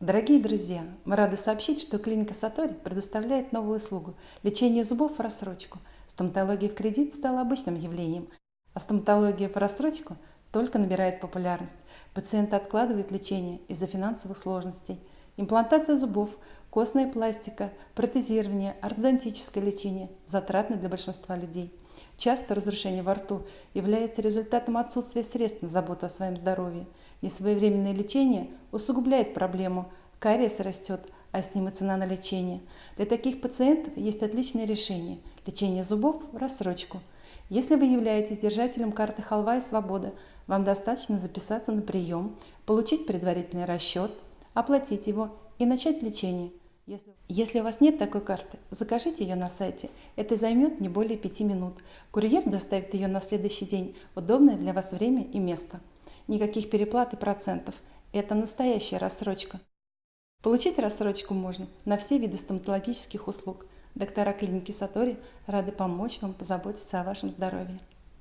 Дорогие друзья, мы рады сообщить, что клиника Сатори предоставляет новую услугу – лечение зубов в рассрочку. Стоматология в кредит стала обычным явлением, а стоматология по рассрочку только набирает популярность. Пациенты откладывают лечение из-за финансовых сложностей. Имплантация зубов, костная пластика, протезирование, ортодонтическое лечение затратны для большинства людей. Часто разрушение во рту является результатом отсутствия средств на заботу о своем здоровье. Несвоевременное лечение усугубляет проблему, кариес растет, а с ним и цена на лечение. Для таких пациентов есть отличное решение – лечение зубов в рассрочку. Если вы являетесь держателем карты «Халва и свобода», вам достаточно записаться на прием, получить предварительный расчет, оплатить его и начать лечение. Если, если у вас нет такой карты, закажите ее на сайте. Это займет не более 5 минут. Курьер доставит ее на следующий день в удобное для вас время и место. Никаких переплат и процентов. Это настоящая рассрочка. Получить рассрочку можно на все виды стоматологических услуг. Доктора клиники Сатори рады помочь вам позаботиться о вашем здоровье.